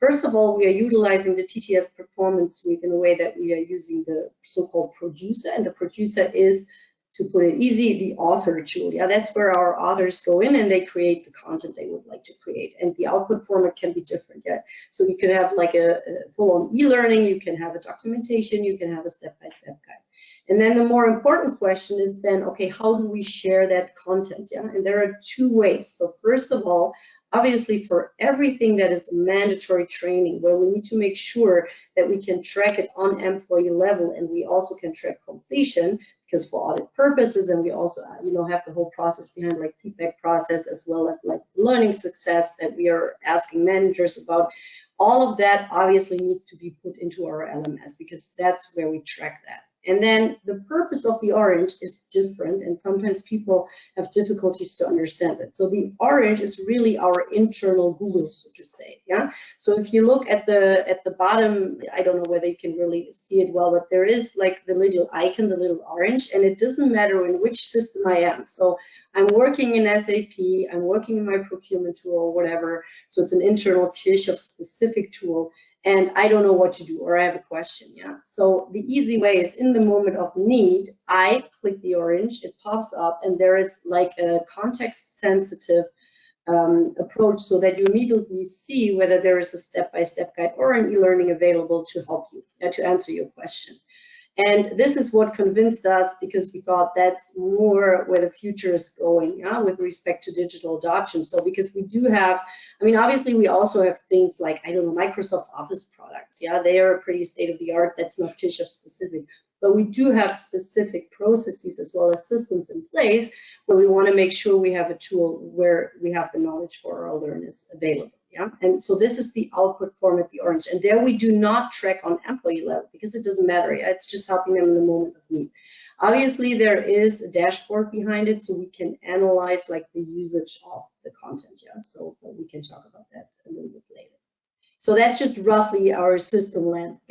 First of all, we are utilizing the TTS Performance Suite in a way that we are using the so-called producer, and the producer is, to put it easy, the author tool. Yeah, that's where our authors go in and they create the content they would like to create. And the output format can be different. Yeah, so you can have like a, a full-on e-learning, you can have a documentation, you can have a step-by-step -step guide. And then the more important question is then, okay, how do we share that content? Yeah, and there are two ways. So first of all, obviously for everything that is mandatory training where we need to make sure that we can track it on employee level and we also can track completion because for audit purposes and we also uh, you know have the whole process behind like feedback process as well as like learning success that we are asking managers about. All of that obviously needs to be put into our LMS because that's where we track that and then the purpose of the orange is different, and sometimes people have difficulties to understand it. So the orange is really our internal Google, so to say. Yeah. So if you look at the at the bottom, I don't know whether you can really see it well, but there is like the little icon, the little orange, and it doesn't matter in which system I am. So I'm working in SAP, I'm working in my procurement tool whatever. So it's an internal Kirchhoff specific tool and I don't know what to do or I have a question. Yeah. So the easy way is in the moment of need, I click the orange, it pops up, and there is like a context sensitive um, approach so that you immediately see whether there is a step-by-step -step guide or an e-learning available to help you, uh, to answer your question. And this is what convinced us because we thought that's more where the future is going yeah, with respect to digital adoption. So because we do have, I mean, obviously we also have things like, I don't know, Microsoft Office products. Yeah, they are pretty state of the art. That's not Kirchhoff specific. But we do have specific processes as well as systems in place where we want to make sure we have a tool where we have the knowledge for our learners available. Yeah, and so this is the output form format, the orange. And there we do not track on employee level because it doesn't matter. Yeah? It's just helping them in the moment of need. Obviously, there is a dashboard behind it, so we can analyze like the usage of the content. Yeah, so we can talk about that a little bit later. So that's just roughly our system landscape.